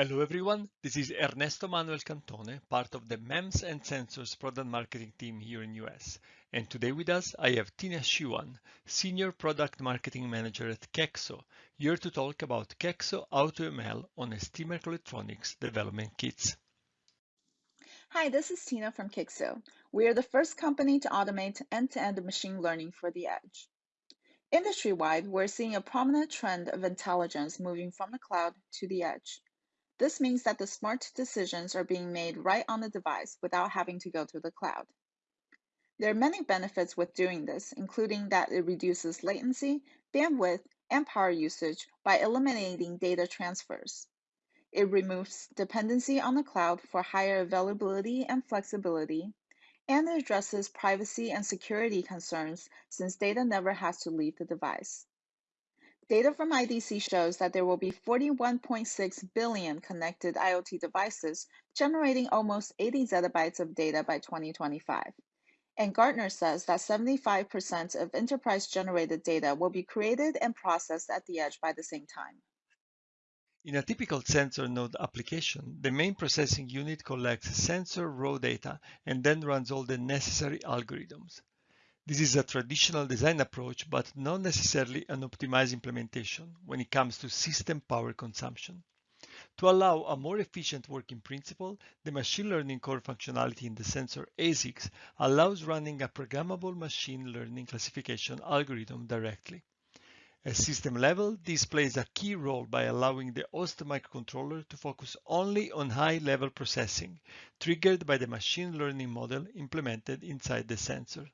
Hello everyone, this is Ernesto Manuel Cantone, part of the MEMS and Sensors product marketing team here in US. And today with us, I have Tina Shewan, Senior Product Marketing Manager at Qeexo, here to talk about Qeexo AutoML on ST Microelectronics development kits. Hi, this is Tina from Qeexo. We are the first company to automate end-to-end -end machine learning for the edge. Industry-wide, we're seeing a prominent trend of intelligence moving from the cloud to the edge. This means that the smart decisions are being made right on the device without having to go to the cloud. There are many benefits with doing this, including that it reduces latency, bandwidth, and power usage by eliminating data transfers. It removes dependency on the cloud for higher availability and flexibility, and it addresses privacy and security concerns since data never has to leave the device. Data from IDC shows that there will be 41.6 billion connected IoT devices, generating almost 80 zettabytes of data by 2025. And Gartner says that 75% of enterprise generated data will be created and processed at the edge by the same time. In a typical sensor node application, the main processing unit collects sensor raw data and then runs all the necessary algorithms. This is a traditional design approach, but not necessarily an optimized implementation when it comes to system power consumption. To allow a more efficient working principle, the machine learning core functionality in the sensor ASICs allows running a programmable machine learning classification algorithm directly. At system level, this plays a key role by allowing the host microcontroller to focus only on high-level processing, triggered by the machine learning model implemented inside the sensor.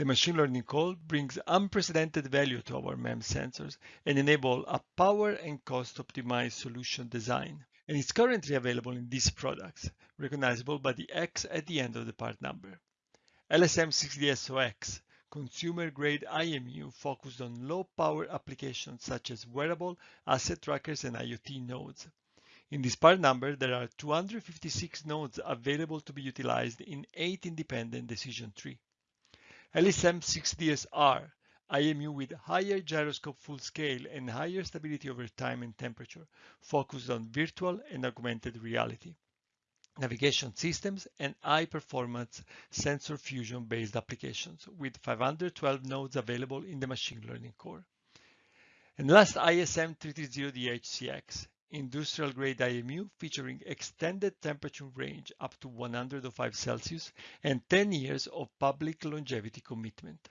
The machine learning core brings unprecedented value to our MEMS sensors and enable a power and cost optimized solution design. And it's currently available in these products, recognizable by the X at the end of the part number. LSM6DSOX, consumer grade IMU focused on low power applications such as wearable, asset trackers, and IoT nodes. In this part number, there are 256 nodes available to be utilized in eight independent decision trees. LSM6DSR, IMU with higher gyroscope full scale and higher stability over time and temperature, focused on virtual and augmented reality, navigation systems, and high performance sensor fusion based applications with 512 nodes available in the machine learning core. And last ISM330DHCX, industrial grade IMU featuring extended temperature range up to 105 Celsius and 10 years of public longevity commitment.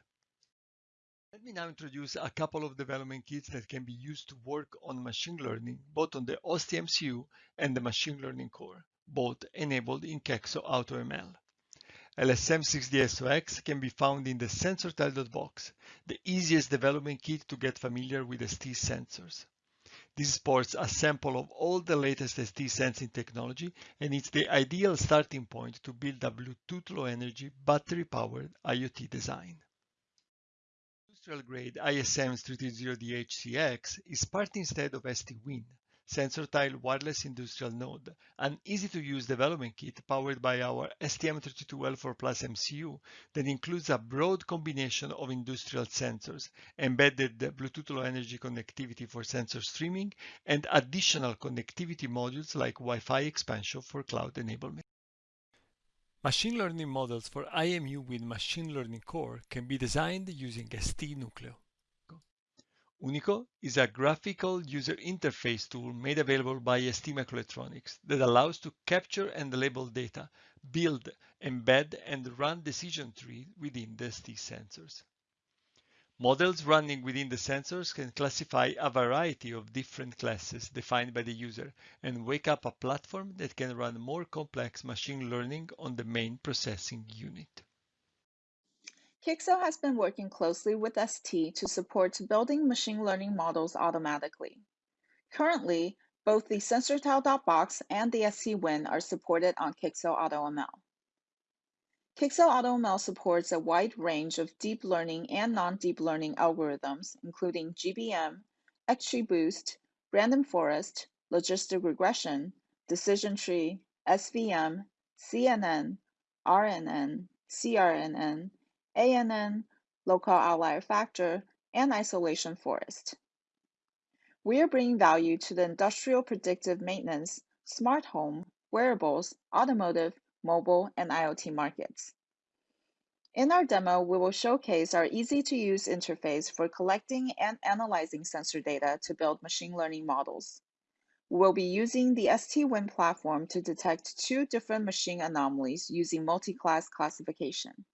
Let me now introduce a couple of development kits that can be used to work on machine learning, both on the OST-MCU and the machine learning core, both enabled in Qeexo AutoML. LSM6DSOX can be found in the SensorTile.box, the easiest development kit to get familiar with ST sensors. This sports a sample of all the latest ST sensing technology and it's the ideal starting point to build a Bluetooth Low Energy battery-powered IoT design. Industrial grade ISM330DHCX is part instead of ST-WIN, sensor tile wireless industrial node, an easy-to-use development kit powered by our STM32L4 Plus MCU that includes a broad combination of industrial sensors, embedded Bluetooth Low Energy connectivity for sensor streaming, and additional connectivity modules like Wi-Fi expansion for cloud enablement. Machine learning models for IMU with machine learning core can be designed using ST Unico. Unico is a graphical user interface tool made available by ST Microelectronics that allows to capture and label data, build, embed, and run decision tree within the ST sensors. Models running within the sensors can classify a variety of different classes defined by the user and wake up a platform that can run more complex machine learning on the main processing unit. Qeexo has been working closely with ST to support building machine learning models automatically. Currently, both the SensorTile.box and the ST-WIN are supported on Qeexo AutoML. Qeexo AutoML supports a wide range of deep learning and non-deep learning algorithms, including GBM, XGBoost, random forest, logistic regression, decision tree, SVM, CNN, RNN, CRNN, ANN, local outlier factor, and isolation forest. We are bringing value to the industrial predictive maintenance, smart home, wearables, automotive, mobile, and IoT markets. In our demo, we will showcase our easy-to-use interface for collecting and analyzing sensor data to build machine learning models. We'll be using the ST-WIN platform to detect two different machine anomalies using multi-class classification.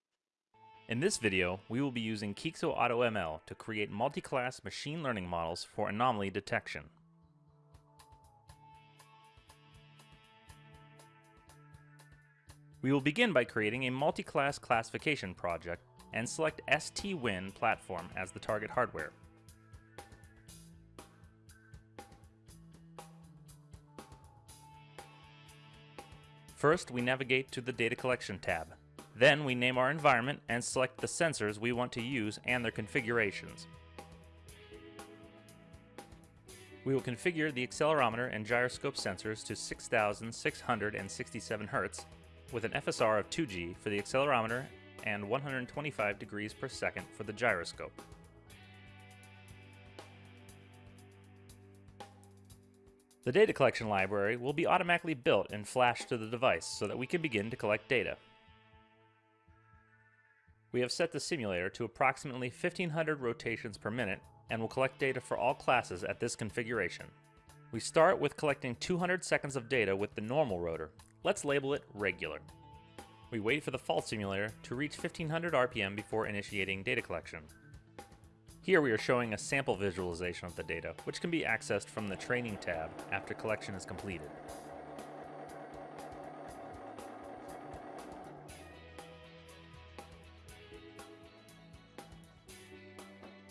In this video, we will be using Qeexo AutoML to create multi-class machine learning models for anomaly detection. We will begin by creating a multi-class classification project and select ST-WIN platform as the target hardware. First, we navigate to the Data Collection tab. Then we name our environment and select the sensors we want to use and their configurations. We will configure the accelerometer and gyroscope sensors to 6667 Hz with an FSR of 2G for the accelerometer and 125 degrees per second for the gyroscope. The data collection library will be automatically built and flashed to the device so that we can begin to collect data. We have set the simulator to approximately 1500 rotations per minute and will collect data for all classes at this configuration. We start with collecting 200 seconds of data with the normal rotor. Let's label it regular. We wait for the fault simulator to reach 1500 RPM before initiating data collection. Here we are showing a sample visualization of the data, which can be accessed from the Training tab after collection is completed.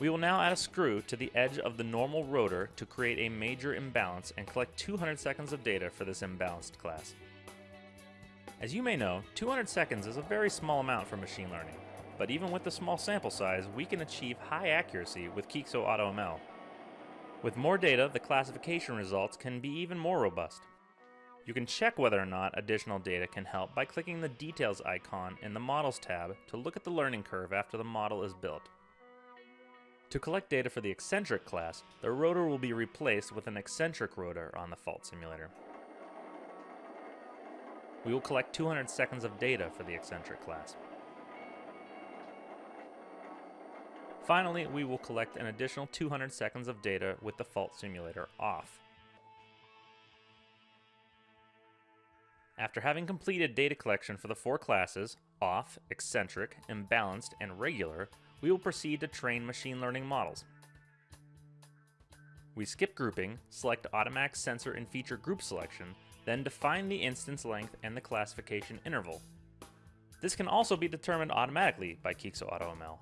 We will now add a screw to the edge of the normal rotor to create a major imbalance and collect 200 seconds of data for this imbalanced class. As you may know, 200 seconds is a very small amount for machine learning, but even with the small sample size, we can achieve high accuracy with Qeexo AutoML. With more data, the classification results can be even more robust. You can check whether or not additional data can help by clicking the Details icon in the Models tab to look at the learning curve after the model is built. To collect data for the eccentric class, the rotor will be replaced with an eccentric rotor on the fault simulator. We will collect 200 seconds of data for the eccentric class. Finally, we will collect an additional 200 seconds of data with the fault simulator off. After having completed data collection for the four classes, off, eccentric, imbalanced, and regular, we will proceed to train machine learning models. We skip grouping, select automatic sensor and feature group selection, then define the instance length and the classification interval. This can also be determined automatically by Qeexo AutoML.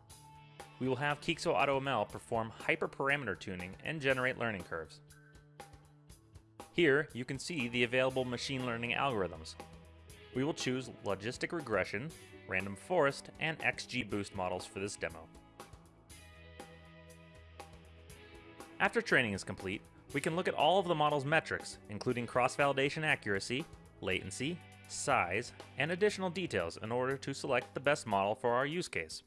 We will have Qeexo AutoML perform hyperparameter tuning and generate learning curves. Here, you can see the available machine learning algorithms. We will choose logistic regression, random forest, and XGBoost models for this demo. After training is complete, we can look at all of the model's metrics, including cross-validation accuracy, latency, size, and additional details in order to select the best model for our use case.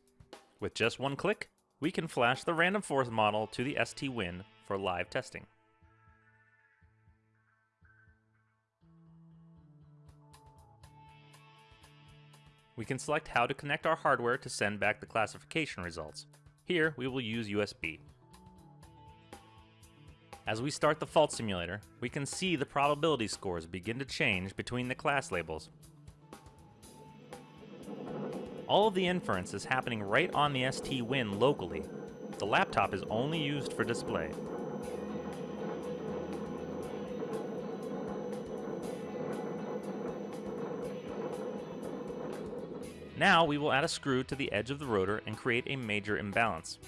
With just one click, we can flash the random forest model to the ST-WIN for live testing. We can select how to connect our hardware to send back the classification results. Here, we will use USB. As we start the fault simulator, we can see the probability scores begin to change between the class labels. All of the inference is happening right on the ST-WIN locally. The laptop is only used for display. Now we will add a screw to the edge of the rotor and create a major imbalance.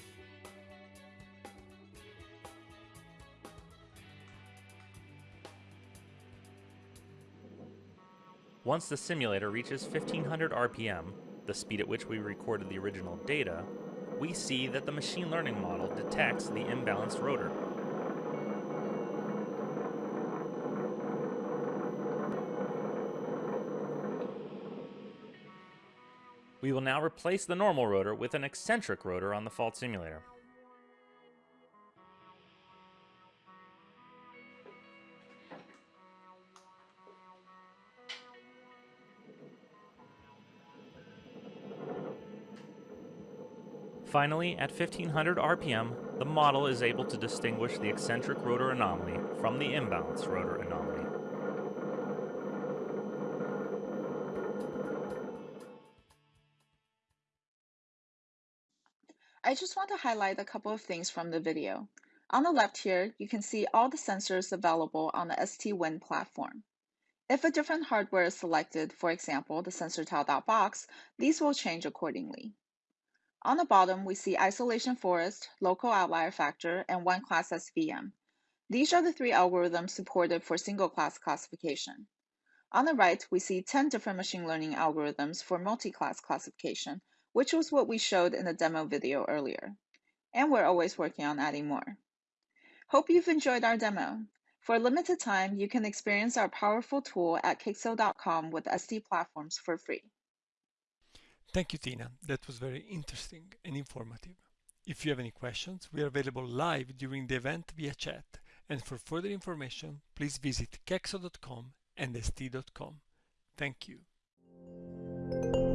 Once the simulator reaches 1500 RPM, the speed at which we recorded the original data, we see that the machine learning model detects the imbalanced rotor. We will now replace the normal rotor with an eccentric rotor on the Fault Simulator. Finally, at 1500 RPM, the model is able to distinguish the eccentric rotor anomaly from the imbalance rotor anomaly. I just want to highlight a couple of things from the video. On the left here, you can see all the sensors available on the ST-WIN platform. If a different hardware is selected, for example, the SensorTile.box, these will change accordingly. On the bottom, we see isolation forest, local outlier factor, and one class SVM. These are the three algorithms supported for single class classification. On the right, we see 10 different machine learning algorithms for multi-class classification, which was what we showed in the demo video earlier. And we're always working on adding more. Hope you've enjoyed our demo. For a limited time, you can experience our powerful tool at Qeexo.com with ST platforms for free. Thank you, Tina. That was very interesting and informative. If you have any questions, we are available live during the event via chat. And for further information, please visit qeexo.com and st.com. Thank you.